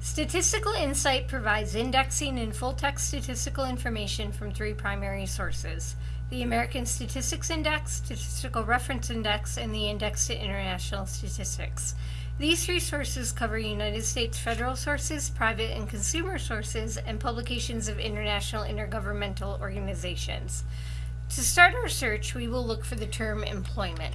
Statistical Insight provides indexing and full-text statistical information from three primary sources. The American Statistics Index, Statistical Reference Index, and the Index to International Statistics. These three sources cover United States federal sources, private and consumer sources, and publications of international intergovernmental organizations. To start our search, we will look for the term employment.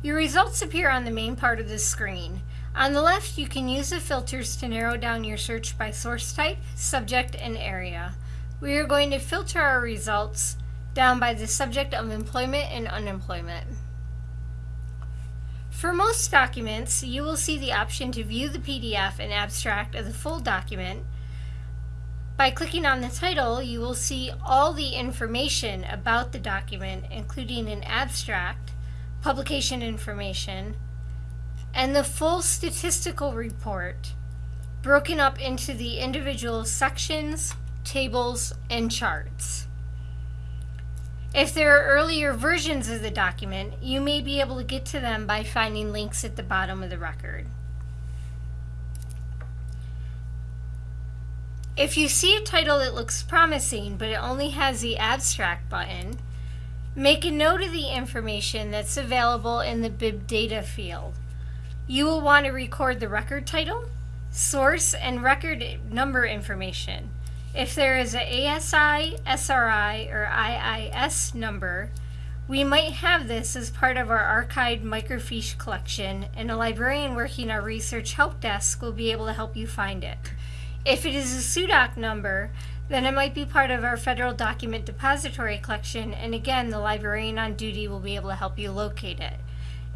Your results appear on the main part of the screen. On the left, you can use the filters to narrow down your search by source type, subject, and area. We are going to filter our results down by the subject of employment and unemployment. For most documents, you will see the option to view the PDF and abstract of the full document. By clicking on the title, you will see all the information about the document, including an abstract, publication information, and the full statistical report broken up into the individual sections, tables, and charts. If there are earlier versions of the document, you may be able to get to them by finding links at the bottom of the record. If you see a title that looks promising, but it only has the abstract button, make a note of the information that's available in the bib data field. You will want to record the record title, source, and record number information. If there is an ASI, SRI, or IIS number, we might have this as part of our archived microfiche collection, and a librarian working our research help desk will be able to help you find it. If it is a SUDOC number, then it might be part of our federal document depository collection, and again, the librarian on duty will be able to help you locate it.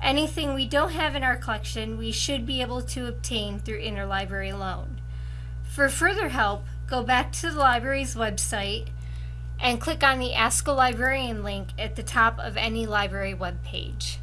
Anything we don't have in our collection, we should be able to obtain through interlibrary loan. For further help, go back to the library's website and click on the Ask a Librarian link at the top of any library web page.